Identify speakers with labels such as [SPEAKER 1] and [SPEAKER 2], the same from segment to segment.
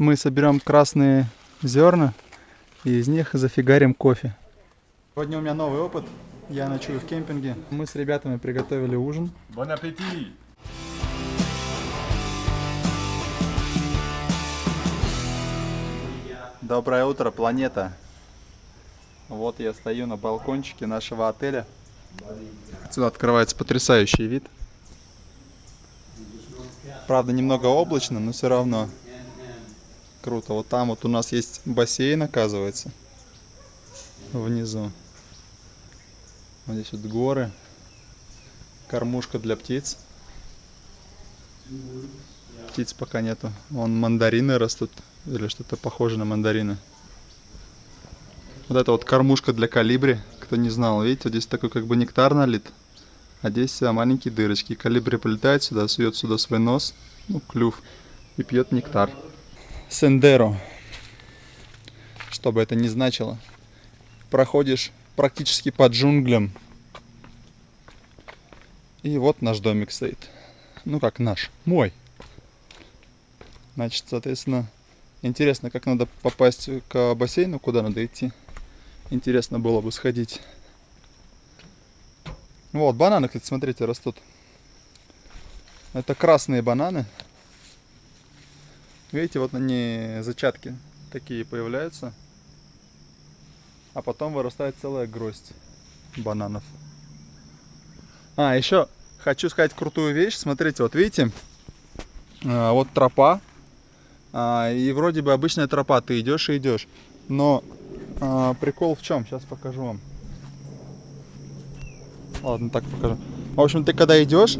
[SPEAKER 1] мы соберем красные зерна и из них зафигарим кофе. Сегодня у меня новый опыт. Я ночую в кемпинге. Мы с ребятами приготовили ужин.
[SPEAKER 2] Bon appétit
[SPEAKER 1] Доброе утро, планета. Вот я стою на балкончике нашего отеля. Отсюда открывается потрясающий вид. Правда, немного облачно, но все равно круто. Вот там вот у нас есть бассейн, оказывается. Внизу. Вот здесь вот горы. Кормушка для птиц. Птиц пока нету. Вон мандарины растут. Или что-то похоже на мандарины. Вот это вот кормушка для калибри. Кто не знал, видите, вот здесь такой как бы нектар налит. А здесь маленькие дырочки. Калибри полетает сюда, сует сюда свой нос, ну, клюв, и пьет нектар. Сендеро. Что бы это ни значило. Проходишь практически по джунглям. И вот наш домик стоит. Ну как наш, мой. Значит, соответственно, интересно, как надо попасть к бассейну, куда надо идти. Интересно было бы сходить. Вот, бананы, кстати, смотрите, растут. Это красные бананы. Видите, вот они зачатки такие появляются. А потом вырастает целая гроздь бананов. А, еще хочу сказать крутую вещь. Смотрите, вот видите, а, вот тропа. А, и вроде бы обычная тропа, ты идешь и идешь. Но а, прикол в чем? Сейчас покажу вам. Ладно, так покажу. В общем, ты когда идешь,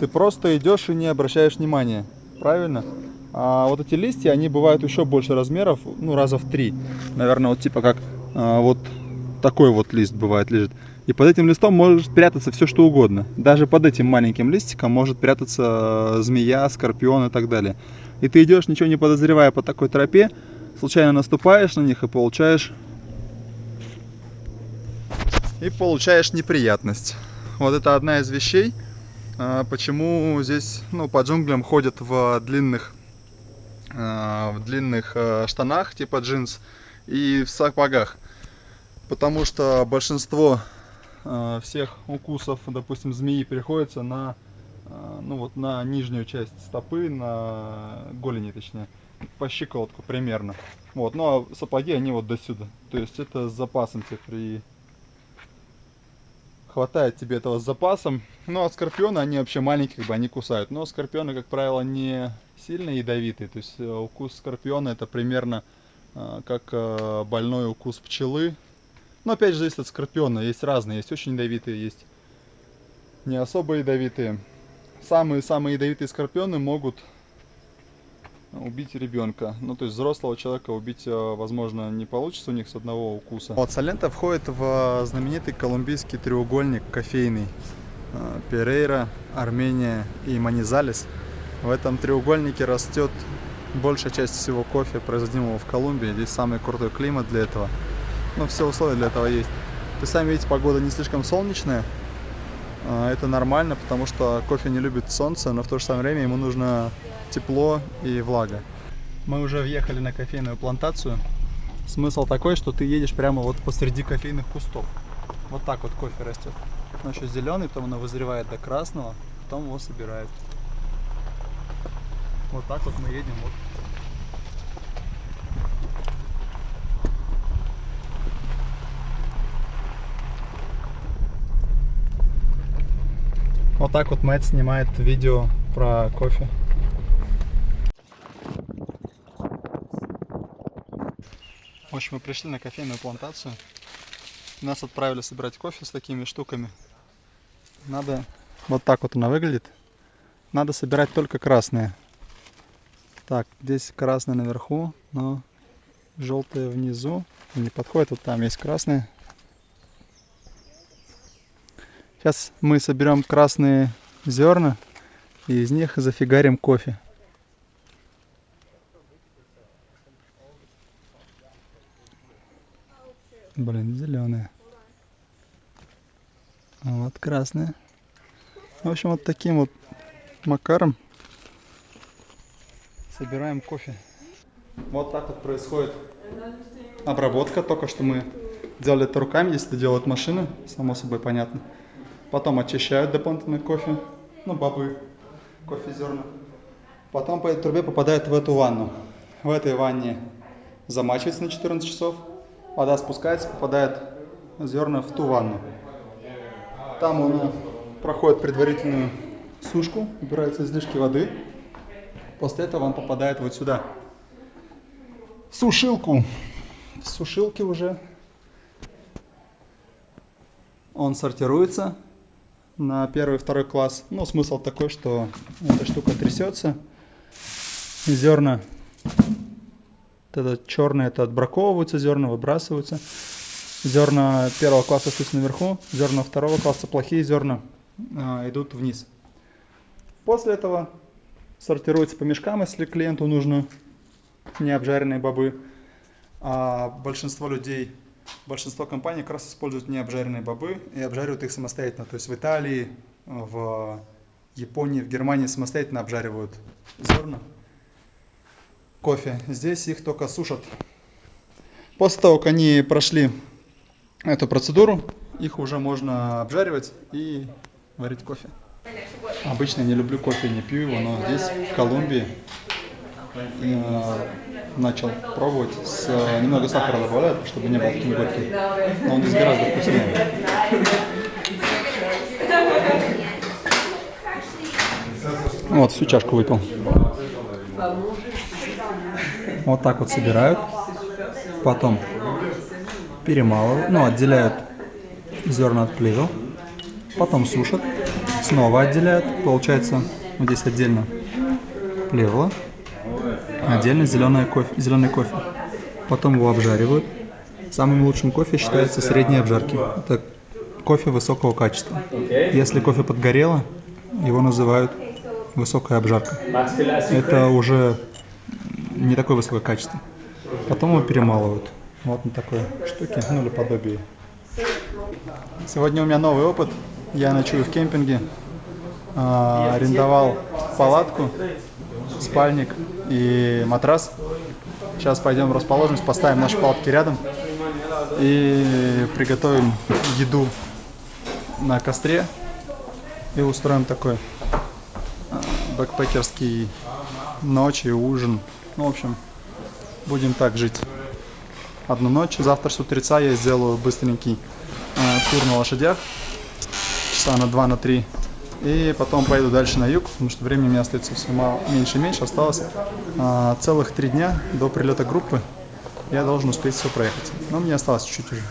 [SPEAKER 1] ты просто идешь и не обращаешь внимания. Правильно? А вот эти листья, они бывают еще больше размеров, ну, раза в три. Наверное, вот типа как а, вот такой вот лист бывает лежит. И под этим листом может прятаться все что угодно. Даже под этим маленьким листиком может прятаться змея, скорпион и так далее. И ты идешь, ничего не подозревая по такой тропе, случайно наступаешь на них и получаешь и получаешь неприятность. Вот это одна из вещей, а, почему здесь ну, по джунглям ходят в длинных, в длинных а, штанах типа джинс и в сапогах. Потому что большинство всех укусов, допустим, змеи приходится на, ну, вот на нижнюю часть стопы, на голени точнее, по щиколотку примерно. Вот, ну а сапоги они вот до сюда. То есть это с запасом тебе при хватает тебе этого с запасом. Ну, а скорпионы, они вообще маленькие, как бы они кусают. Но скорпионы, как правило, не сильно ядовитые. То есть э, укус скорпиона это примерно э, как э, больной укус пчелы. Но опять же, зависит от скорпиона. Есть разные, есть очень ядовитые, есть не особо ядовитые. Самые-самые ядовитые скорпионы могут убить ребенка. Ну, то есть взрослого человека убить, э, возможно, не получится у них с одного укуса. Вот Салента входит в знаменитый колумбийский треугольник кофейный. Э, Перейра, Армения и Манизалес. В этом треугольнике растет большая часть всего кофе, производимого в Колумбии. Здесь самый крутой климат для этого. Ну, все условия для этого есть. Вы сами видите, погода не слишком солнечная. Э, это нормально, потому что кофе не любит солнце, но в то же самое время ему нужно тепло и влага. Мы уже въехали на кофейную плантацию. Смысл такой, что ты едешь прямо вот посреди кофейных кустов. Вот так вот кофе растет. Он еще зеленый, потом оно вызревает до красного, потом его собирают. Вот так вот мы едем. Вот. Вот так вот Мэтт снимает видео про кофе. В общем, мы пришли на кофейную плантацию. Нас отправили собирать кофе с такими штуками. Надо... Вот так вот она выглядит. Надо собирать только красные. Так, здесь красное наверху, но желтое внизу. Не подходит, вот там есть красные. Сейчас мы соберем красные зерна и из них зафигарим кофе. Блин, зеленые. А вот красные. В общем, вот таким вот макаром собираем кофе. Вот так вот происходит обработка. Только что мы делали это руками, если делают машины, само собой понятно. Потом очищают дополнительный кофе, ну, бобы, кофе зерна. Потом по этой трубе попадает в эту ванну. В этой ванне замачивается на 14 часов. Вода спускается, попадает зерна в ту ванну. Там он проходит предварительную сушку, убираются излишки воды. После этого он попадает вот сюда. В сушилку. В сушилке уже он сортируется на первый второй класс. Ну, смысл такой, что эта штука трясется. Зерна, это черное, это отбраковываются, зерна выбрасываются. Зерна первого класса остаются наверху, зерна второго класса, плохие зерна, а, идут вниз. После этого сортируется по мешкам, если клиенту нужно не обжаренные бобы. А большинство людей, большинство компаний как раз используют не обжаренные бобы и обжаривают их самостоятельно. То есть в Италии, в Японии, в Германии самостоятельно обжаривают зерна. Кофе. Здесь их только сушат. После того, как они прошли эту процедуру, их уже можно обжаривать и варить кофе. Обычно не люблю кофе, не пью его, но здесь, в Колумбии, э, начал пробовать. С, немного сахара добавляют, чтобы не был таким горьким. Но он здесь гораздо вкуснее. Вот, всю чашку выпил. Вот так вот собирают. Потом перемалывают, ну, отделяют зерна от плевел. Потом сушат снова отделяют. Получается, вот здесь отдельно плевело, отдельно зеленый кофе, зеленый кофе. Потом его обжаривают. Самым лучшим кофе считается средней обжарки. Это кофе высокого качества. Если кофе подгорело, его называют высокая обжарка. Это уже не такое высокое качество. Потом его перемалывают. Вот на такой штуке, ну или подобие. Сегодня у меня новый опыт. Я ночую в кемпинге, а, арендовал палатку, спальник и матрас. Сейчас пойдем в расположенность, поставим наши палатки рядом и приготовим еду на костре и устроим такой бэкпекерский ночь и ужин. Ну, в общем, будем так жить. Одну ночь, завтра с утреца я сделаю быстренький э, тур на лошадях часа на 2 на 3 и потом поеду дальше на юг, потому что времени у меня остается все меньше и меньше. Осталось а, целых три дня до прилета группы. Я должен успеть все проехать. Но мне осталось чуть-чуть уже.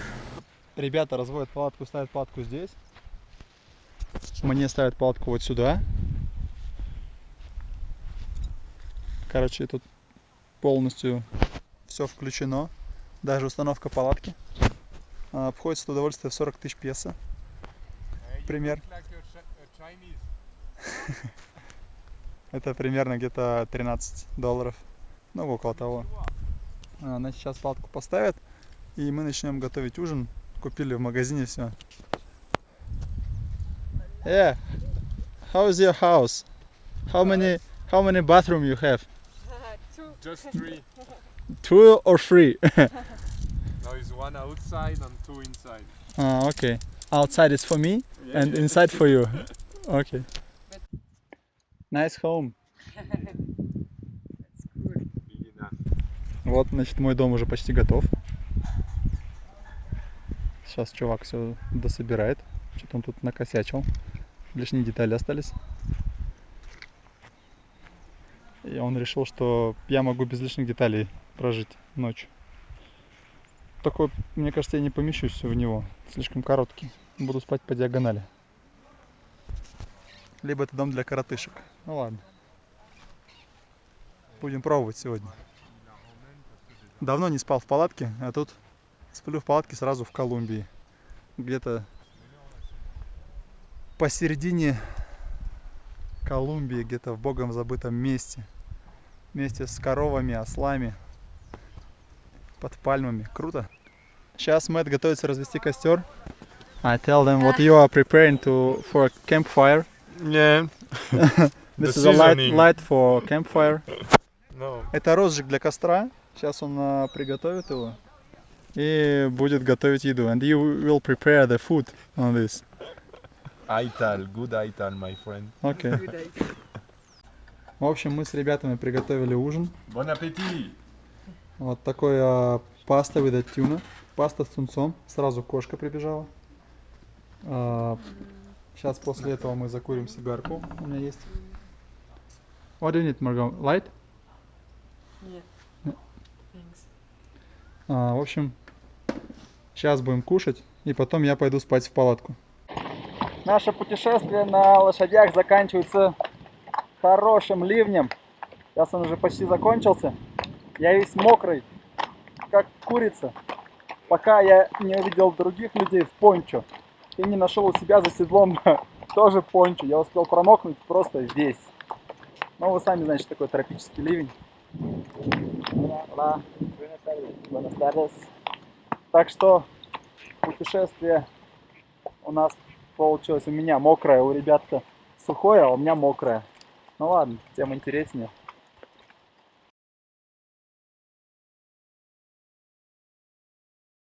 [SPEAKER 1] Ребята разводят палатку, ставят палатку здесь. Мне ставят палатку вот сюда. Короче, тут полностью все включено. Даже установка палатки. Обходится удовольствие в 40 тысяч песо пример. Это примерно где-то 13 долларов. Ну, около того. Она сейчас палатку поставят, и мы начнем готовить ужин. Купили в магазине все. Yeah. How is your house? How many how many bathroom you have?
[SPEAKER 2] Just three.
[SPEAKER 1] Two or three?
[SPEAKER 2] now is one outside and two inside.
[SPEAKER 1] Ah, okay. Outside is for me and inside for you. Okay. Nice home.
[SPEAKER 2] Enough.
[SPEAKER 1] Вот, значит, мой дом уже почти готов. Сейчас чувак все дособирает. Что-то он тут накосячил. Лишние детали остались. И он решил, что я могу без лишних деталей прожить ночь. Такой, мне кажется, я не помещусь в него. Слишком короткий. Буду спать по диагонали. Либо это дом для коротышек. Ну ладно. Будем пробовать сегодня. Давно не спал в палатке, а тут сплю в палатке сразу в Колумбии. Где-то посередине Колумбии, где-то в богом забытом месте. Вместе с коровами, ослами, под пальмами. Круто. Сейчас Мэтт готовится развести костер. I tell them what you are preparing to for a campfire.
[SPEAKER 2] Yeah.
[SPEAKER 1] This is a light, light for campfire.
[SPEAKER 2] No.
[SPEAKER 1] Это розжиг для костра. Сейчас он а, приготовит его и будет готовить еду. And you will prepare the food on this.
[SPEAKER 3] Aital, good Aital, my friend.
[SPEAKER 1] Окей. В общем, мы с ребятами приготовили ужин.
[SPEAKER 3] Bon appétit!
[SPEAKER 1] Вот такой а, паста with a tuna. Паста с тунцом. Сразу кошка прибежала. сейчас после этого мы закурим сигарку. У меня есть. What do you need, Margot? Light?
[SPEAKER 4] Нет.
[SPEAKER 1] Нет.
[SPEAKER 4] Thanks.
[SPEAKER 1] А, в общем, сейчас будем кушать, и потом я пойду спать в палатку. Наше путешествие на лошадях заканчивается хорошим ливнем. Сейчас он уже почти закончился. Я весь мокрый, как курица. Пока я не увидел других людей в пончо и не нашел у себя за седлом тоже пончо. Я успел промокнуть просто весь. Ну, вы сами знаете, что такое тропический ливень. Так что путешествие у нас получилось у меня мокрое, у ребят сухое, а у меня мокрое. Ну ладно, тем интереснее.